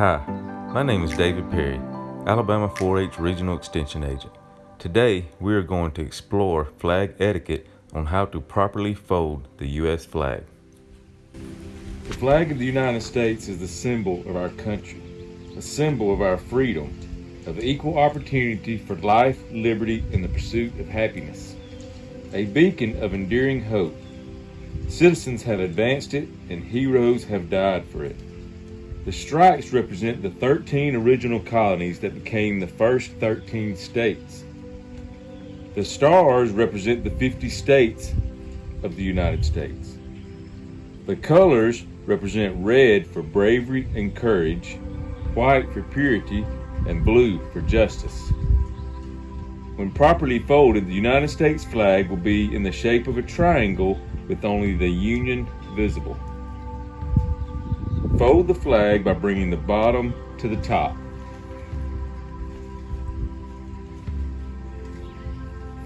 Hi, my name is David Perry, Alabama 4-H Regional Extension Agent. Today, we are going to explore flag etiquette on how to properly fold the U.S. flag. The flag of the United States is the symbol of our country, a symbol of our freedom, of equal opportunity for life, liberty, and the pursuit of happiness, a beacon of enduring hope. Citizens have advanced it, and heroes have died for it. The stripes represent the 13 original colonies that became the first 13 states. The stars represent the 50 states of the United States. The colors represent red for bravery and courage, white for purity, and blue for justice. When properly folded, the United States flag will be in the shape of a triangle with only the Union visible. Fold the flag by bringing the bottom to the top.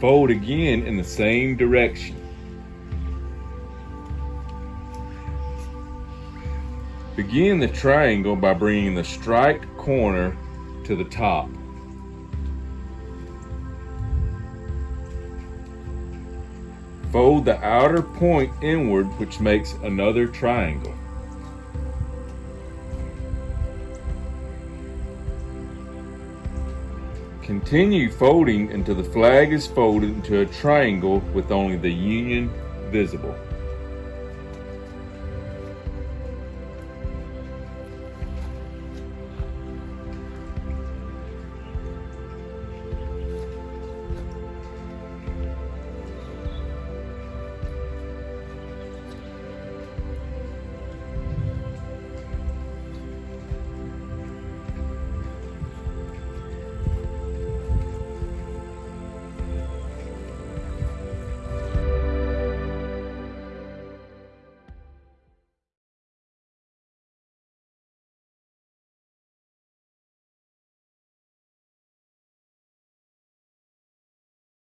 Fold again in the same direction. Begin the triangle by bringing the striped corner to the top. Fold the outer point inward which makes another triangle. Continue folding until the flag is folded into a triangle with only the union visible.